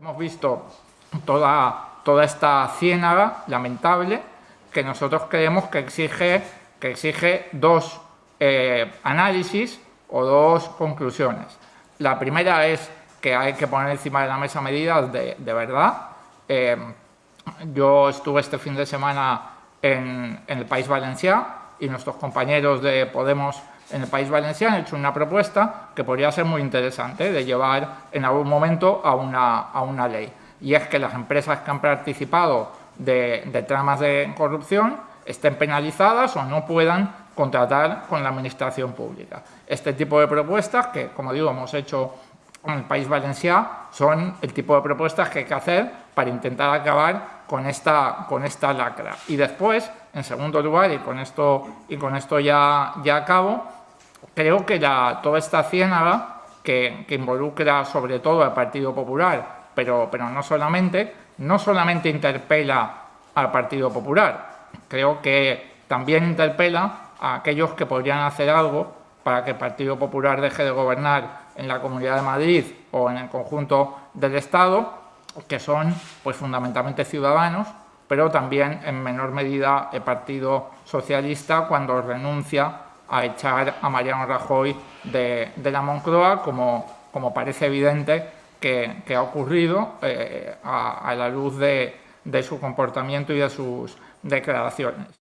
Hemos visto toda, toda esta ciénaga lamentable que nosotros creemos que exige, que exige dos eh, análisis o dos conclusiones. La primera es que hay que poner encima de la mesa medidas de, verdad. Eh, yo estuve este fin de semana en, el País Valenciano y nuestros compañeros de Podemos en el País Valenciano han hecho una propuesta que podría ser muy interesante de llevar en algún momento a una, a una ley. Y es que las empresas que han participado de, tramas de corrupción estén penalizadas o no puedan contratar con la administración pública. Este tipo de propuestas, que como digo hemos hecho en el País Valenciano, son el tipo de propuestas que hay que hacer para intentar acabar con esta, con esta lacra. Y después, en segundo lugar, y con esto, y con esto ya, ya acabo, creo que la, toda esta ciénaga que, que, involucra sobre todo al Partido Popular, pero, pero no solamente, no solamente interpela al Partido Popular, creo que también interpela a aquellos que podrían hacer algo para que el Partido Popular deje de gobernar en la Comunidad de Madrid o en el conjunto del Estado, que son pues, fundamentalmente ciudadanos, pero también en menor medida el Partido Socialista cuando renuncia a echar a Mariano Rajoy de, la Moncloa, como, como, parece evidente que, ha ocurrido eh, a, la luz de su comportamiento y de sus declaraciones.